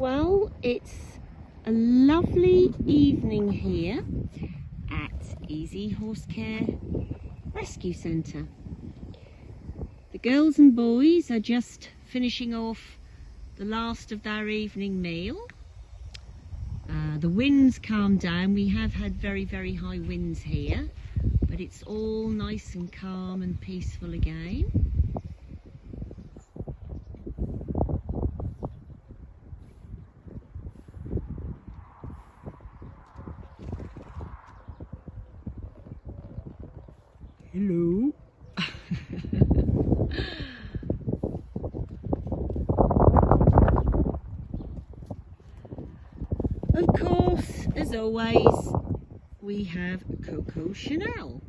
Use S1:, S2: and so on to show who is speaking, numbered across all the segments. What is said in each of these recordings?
S1: Well, it's a lovely evening here at Easy Horse Care Rescue Centre. The girls and boys are just finishing off the last of their evening meal. Uh, the winds calmed down. We have had very, very high winds here, but it's all nice and calm and peaceful again. Hello. of course, as always, we have Coco Chanel,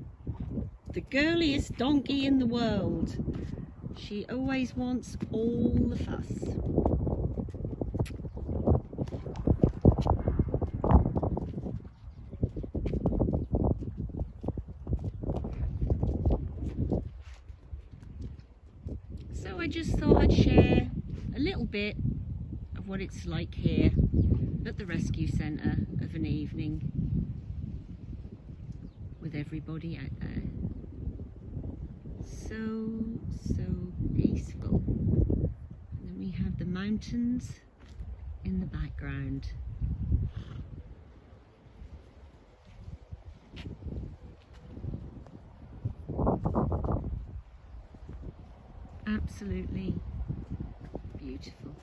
S1: the girliest donkey in the world. She always wants all the fuss. So I just thought I'd share a little bit of what it's like here at the rescue centre of an evening with everybody out there. So, so peaceful. And then we have the mountains in the background. Absolutely beautiful.